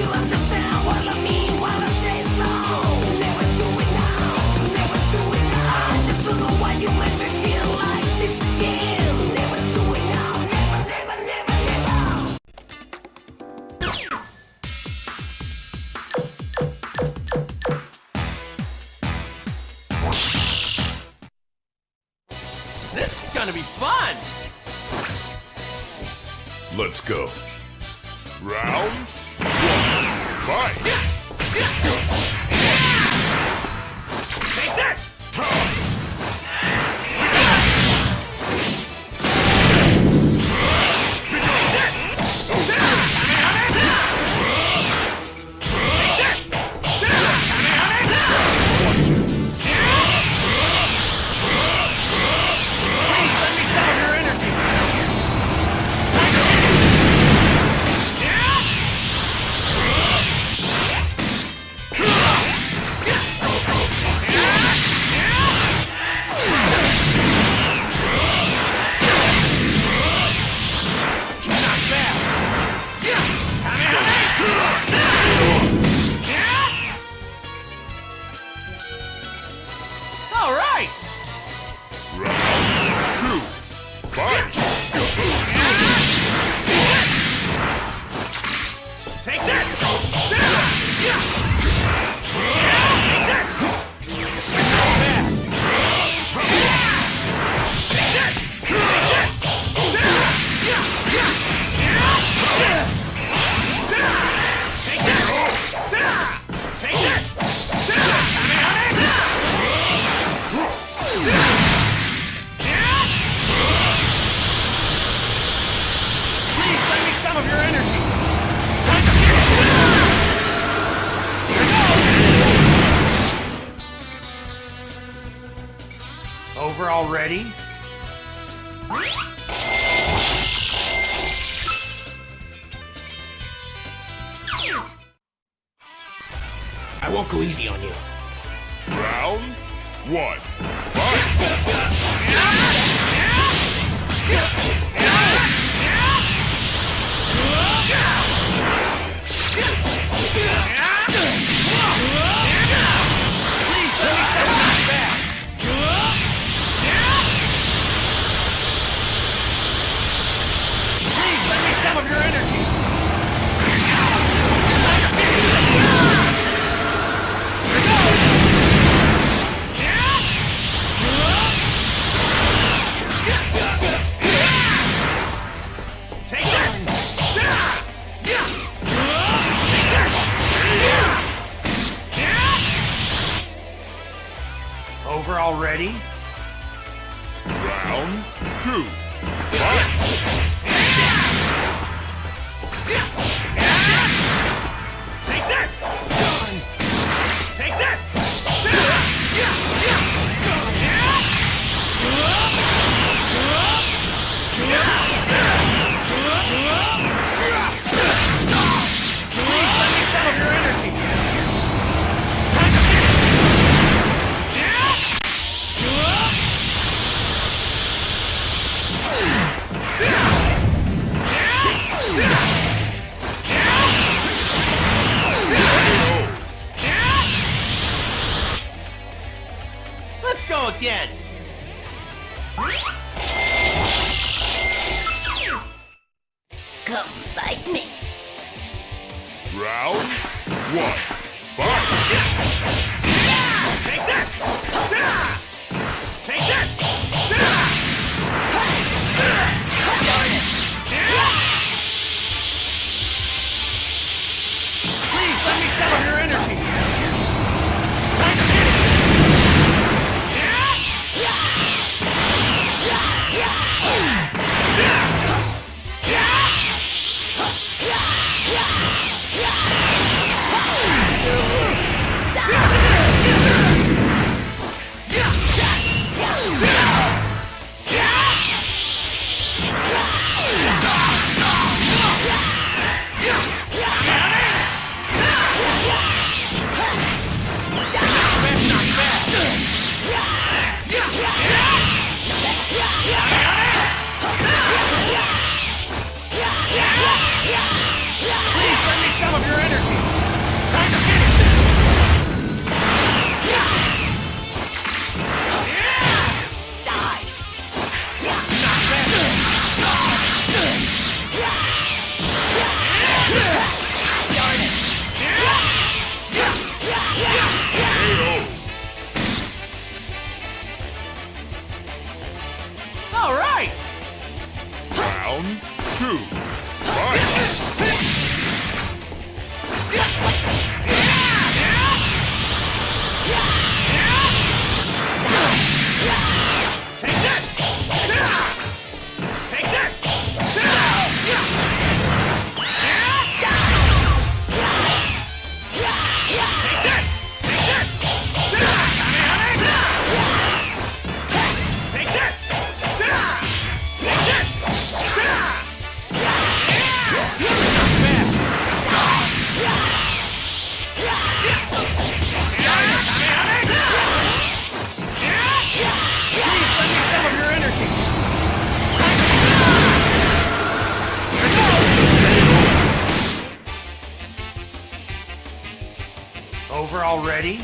to understand. I won't go easy on you. Round one. Fight! already? Round two. Fight! Take this! champion! Come fight me! Round one. Already?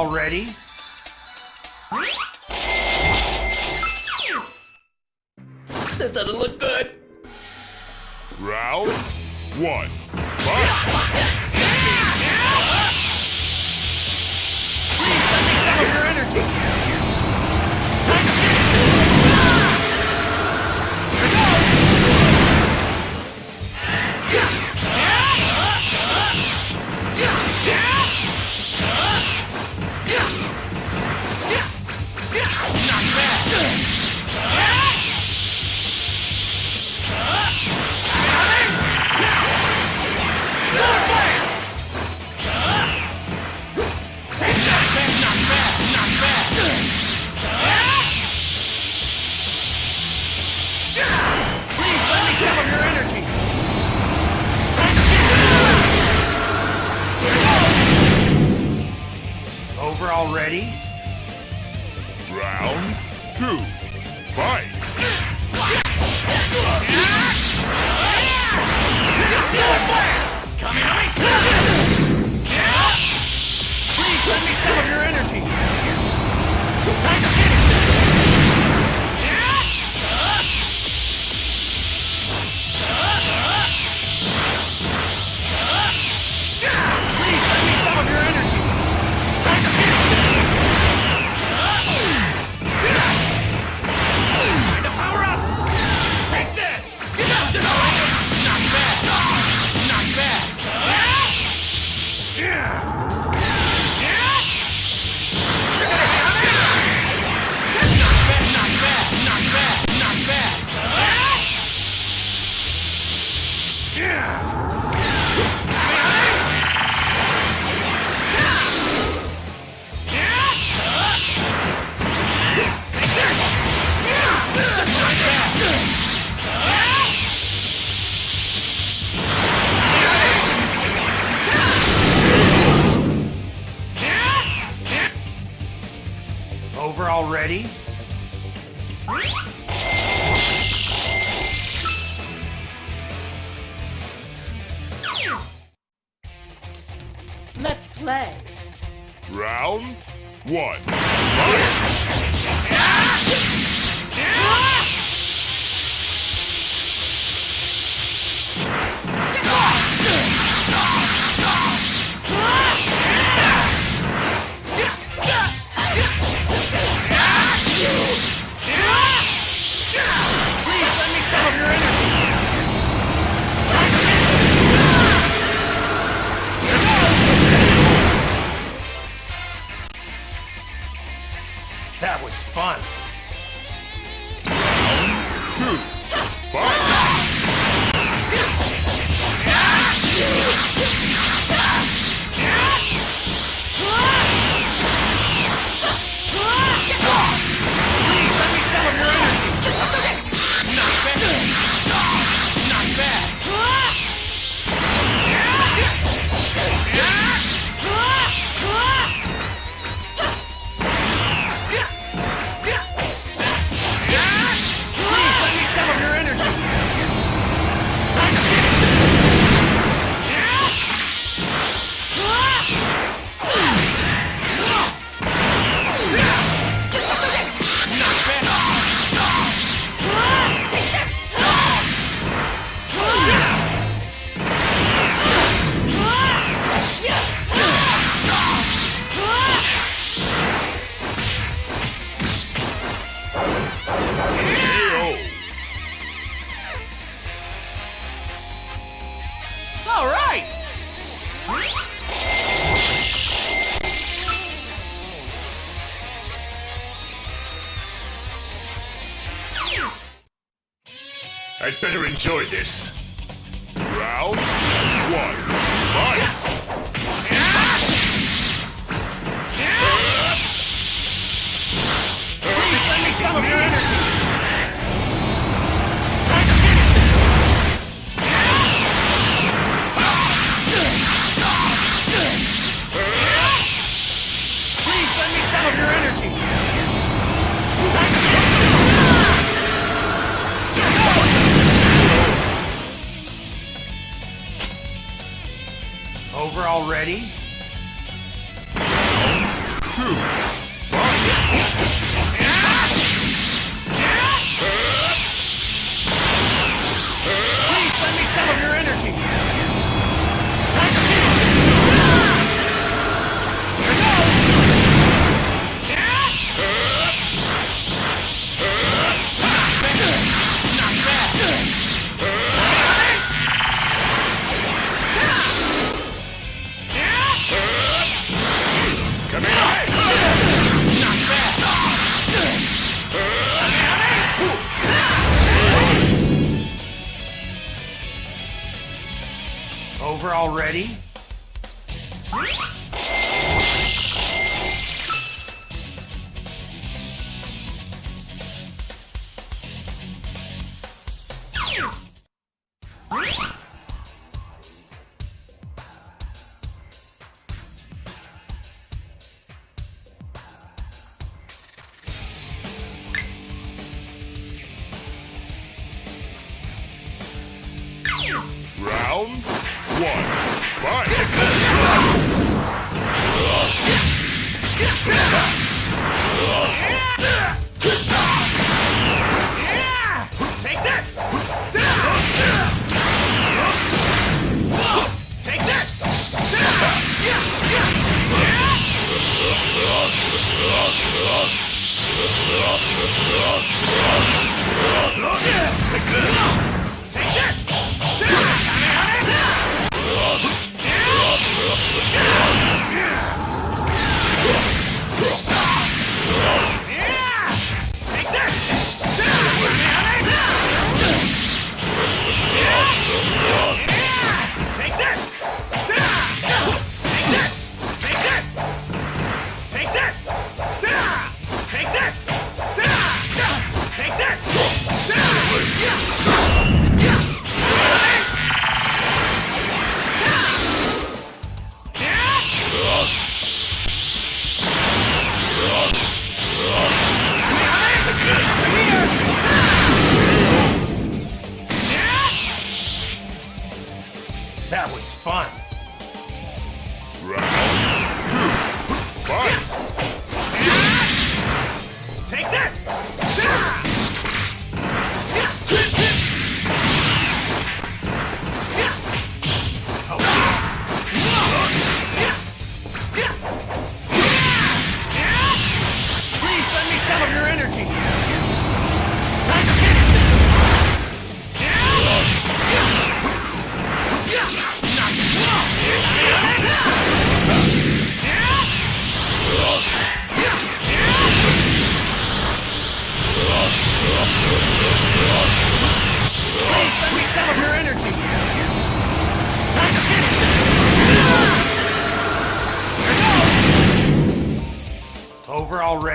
Already? Time to finish I'd better enjoy this. Already? Look at!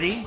Ready?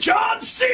John C.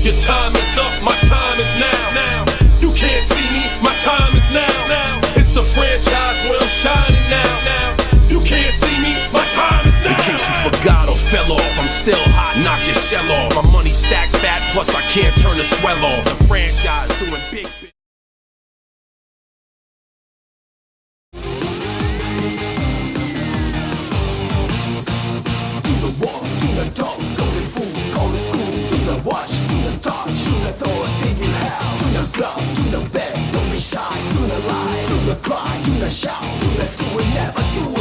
Your time is up, my time is now. Now you can't see me, my time is now. Now it's the franchise where I'm shining now. Now you can't see me, my time is now. In case you forgot or fell off, I'm still hot. Knock your shell off. My money stacked fat, plus I can't turn the swell off. The franchise doing big. Club, do the bed, don't be shy, do the lie, do the cry, do the shout, do the do it, never do